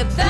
the best.